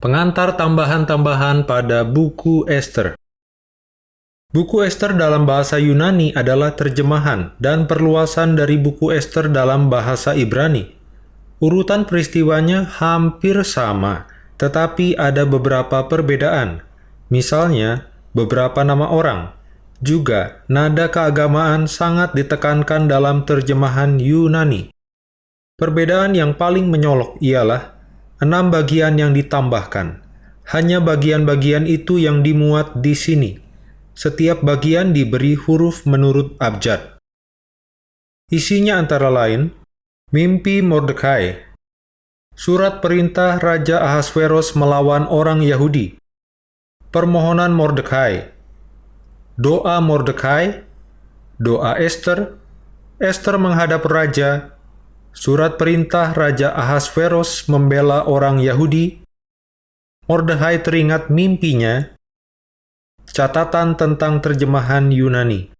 Pengantar tambahan-tambahan pada buku Esther Buku Esther dalam bahasa Yunani adalah terjemahan dan perluasan dari buku Esther dalam bahasa Ibrani. Urutan peristiwanya hampir sama, tetapi ada beberapa perbedaan. Misalnya, beberapa nama orang. Juga, nada keagamaan sangat ditekankan dalam terjemahan Yunani. Perbedaan yang paling menyolok ialah enam bagian yang ditambahkan. Hanya bagian-bagian itu yang dimuat di sini. Setiap bagian diberi huruf menurut abjad. Isinya antara lain, mimpi Mordekai, surat perintah Raja Ahasveros melawan orang Yahudi, permohonan Mordekai, doa Mordekai, doa Esther, Esther menghadap Raja, surat perintah Raja Ahasveros membela orang Yahudi, Mordekai teringat mimpinya, catatan tentang terjemahan Yunani.